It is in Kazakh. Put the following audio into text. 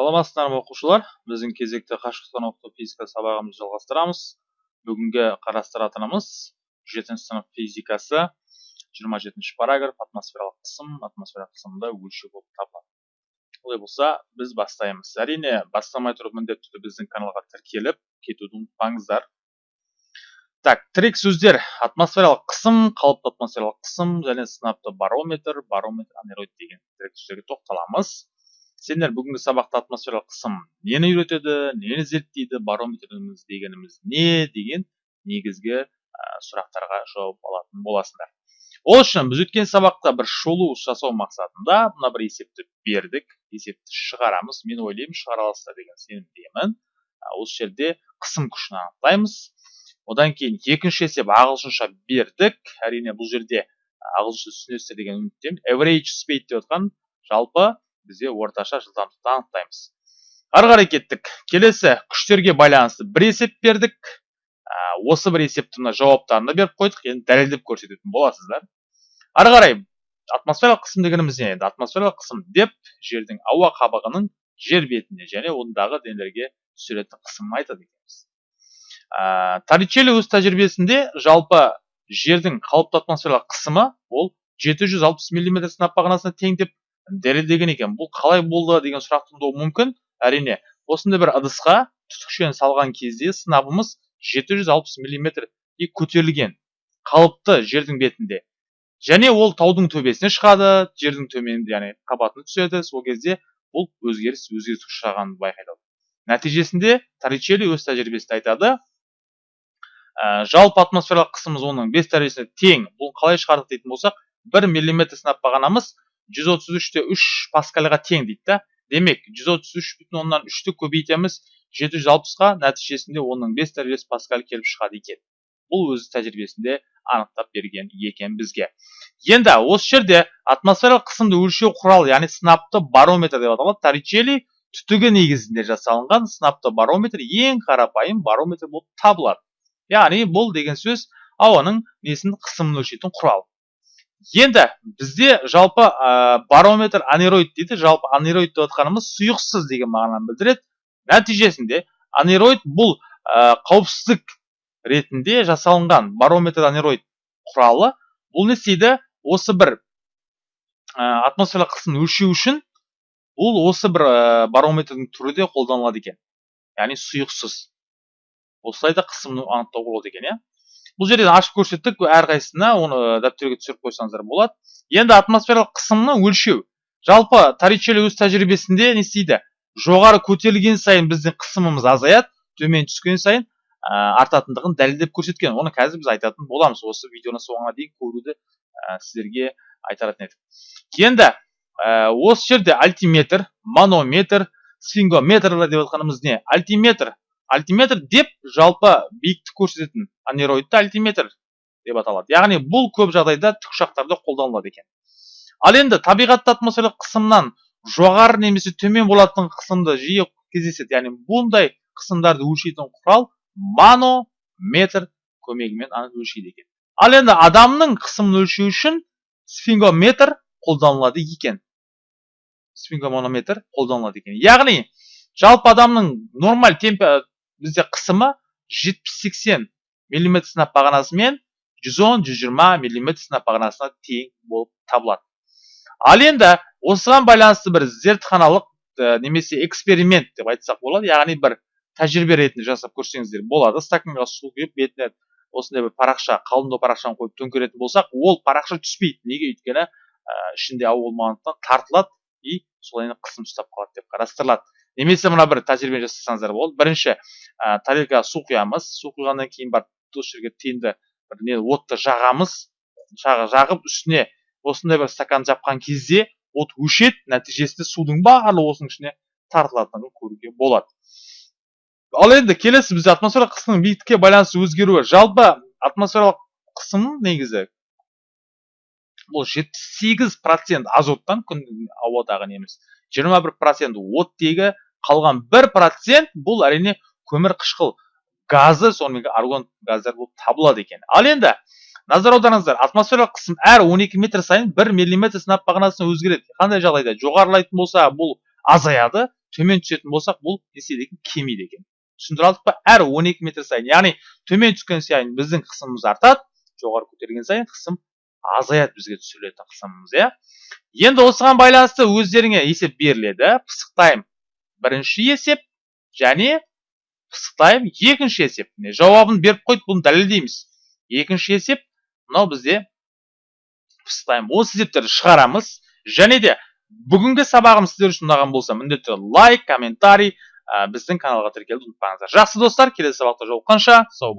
саламатсыздар ма оқушылар? Біздің кезекті қашықтан оқыту физика сабағымызды жалғастырамыз. Бүгінгі қарастыратынымыз жетінші сынып физикасы. 27 жетінші параграф атмосфералық қысым. Атмосфералық қысымды өлшеу болып табылады. Олай болса біз бастаймыз. Әрине бастамай тұрып міндетті түрде біздің каналға тіркеліп кетуді ұмытпаңыздар. Так тірек сөздер. Атмосфералық қысым қалыпты атмосфералық қысым және сынапты барометр барометр анероид деген тірек сөздерге тоқталамыз. Сендер бүгінгі сабақта атмосфералық қысым нені үйретеді нені зерттейді барометріміз дегеніміз не деген негізгі сұрақтарға жауап алатын боласыңдар. Ол үшін біз өткен сабақта бір шолу жасау мақсатында мына бір есепті бердік есепті шығарамыз. Мен ойлаймын шығара аласыздар деген сенімдемін. Осы жерде қысым күшін анықтаймыз. Одан кейін екінші есеп ағылшынша бердік. Әрине бұл жерде ағылшынша түсінесіздер деген үміттемін. Average speed деп отқан. Жалпы бізде орташа жылдамдықты анықтаймыз. Ары қарай кеттік. Келесі күштерге байланысты бір есеп бердік. Ә, осы бір есептің жауаптарына беріп қойдық. Енді дәлелдеп көрсететін боласыздар. Ары қарай атмосфералық қысым дегеніміз не енді атмосфералық қысым деп жердің ауа қабығының жер бетіне және ондағы денелерге түсіретін қысымын айтады екенбіз. Ә, торричелли өз тәжірибесінде жалпы жердің қалыпты атмосфералық қысымы ол 760 мм сынап бағанасына тең деп дәлелдеген екен. Бұл қалай болды деген сұрақ туындауы мүмкін. Әрине осындай бір ыдысқа түтікшені салған кезде сынабымыз 760 миллиметрге көтерілген қалыпты жердің бетінде. Және ол таудың төбесіне шығады жердің төменінде яғни қабатына түседі. Сол кезде бұл өзгеріс өзгеріс ұшырағанын байқайды. Нәтижесінде торричелли өз тәжірибесінде айтады ә, жалпы атмосфералық қысымымыз оның бес дәрежесіне тең. Бұл қалай шығардық дейтін болсақ бір миллиметр сынап бағанамыз. 133-те 3 паскальға тең дейді да демек 133 бүтін оннан үшті көбейтеміз 760-ға нәтижесінде оның 5 дәрежесі паскаль келіп шығады екен бұл өз тәжірибесінде анықтап берген екен бізге енді осы жерде атмосфералық қысымды өлшеу құралы яғни сынапты барометр деп аталады торричелли түтігі негізінде жасалынған сынапты барометр ең қарапайым барометр болып табылады яғни бұл деген сөз ауаның несін қысымын өлшейтін құрал енді бізде жалпы ә, барометр анероид дейді. Жалпы анероид деп отқанымыз сұйықсыз деген мағынаны білдіреді. Нәтижесінде анероид бұл ә, қауіпсіздік ретінде жасалынған барометр анероид құралы. Бұл не істейді? Осы бір ә, атмосфералық қысымды өлшеу үшін бұл осы бір ә, барометрдің түрі де қолданылады екен. Яғни сұйықсыз. Осылай да қысымды анықтауға болады екен иә? Бұл жерден ашып көрсеттік әрқайсысына оны дәптерге түсіріп қойсаңыздар болады. Енді атмосфералық қысымны өлшеу. Жалпы торричелли өз тәжірибесінде не істейді? Жоғары көтерілген сайын біздің қысымымыз азаяды төмен түскен сайын ә, артатындығын дәлелдеп көрсеткен. Оны қазір біз айтатын боламыз. Осы видеоны соңына дейін көруді ә, сіздерге айтатын едік. Енді ә, осы жерде альтиметр манометр сфингометр деп отқанымыз не? Альтиметр альтиметр деп жалпы биіктік көрсететін анероидты альтиметр деп аталады. Яғни бұл көп жағдайда тікұшақтарда қолданылады екен. Ал енді табиғатта атмосфералық қысымнан жоғары немесе төмен болатын қысымды жиі кездеседі. Яғни бұндай қысымдарды өлшейтін құрал манометр көмегімен өлшейді екен. Ал енді адамның қысымын өлшеу үшін сфингометр қолданылады екен. Сфингоманометр қолданылады екен. Яғни жалпы адамның нормаль бізде қысымы 70-80 мм сынап бағанасымен 110-120 мм сынап бағанасына тең болып табылады. Ал енді осыған байланысты бір зертханалық немесе эксперимент деп айтсақ болады. Яғни бір тәжірибе ретінде жасап көрсеңіздер болады. Стаканға су құйып бетіне осындай бір парақша қалыңдау парақшаны қойып төңкеретін болсақ ол парақша түспейді. Неге? Өйткені ә, ішінде ауа болмағандықтан тартылады и солай қысым ұстап қалады деп қарастырылады. Немесе мына бір тәжірибе жасасаңыздар болады бірінші ә, тарелкаға су құямыз. Су құйғаннан кейін барып осы жерге тиімді бір не отты жағамыз. Жағып үстіне осындай бір стакан жапқан кезде от өшеді. Нәтижесінде судың барлығы осының ішіне тартылатынын көруге болады. Ал енді келесі бізде атмосфералық қысымның биіктікке байланысты өзгеруі. Жалпы атмосфералық қысым негізі бұл жетпіс сегіз процент азоттан күн ауадағы неміз жиырма бір процент оттегі қалған бір процент бұл әрине көмір қышқыл газы сонымен аргон газдар болып табылады екен. Ал енді назар аударыңыздар атмосфералық қысым әр 12 метр сайын 1 миллиметр сынап бағанасына өзгереді. Қандай жағдайда? Жоғарылайтын болса бұл азаяды төмен түсетін болсақ бұл не істейді екен кемиді екен. Түсіндіре алдық па? Әр 12 метр сайын яғни төмен түскен сайын біздің қысымымыз артады жоғары көтерген сайын қысым азаяды бізге түсірілетін қысымымыз иә? Енді осыған байланысты өздеріңе есеп беріледі. Пысық тайм бірінші есеп және пысық тайм екінші есеп. Міне жауабын беріп қойды бұны дәлелдейміз. Екінші есеп мынау бізде пысық тайм осы есептерді шығарамыз. Және де бүгінгі сабағымыз сіздер үшін ұнаған болса міндетті лайк комментарий біздің каналға тіркелуді ұмытпаңыздар. Жақсы достар келесі сабақта жолыққанша сау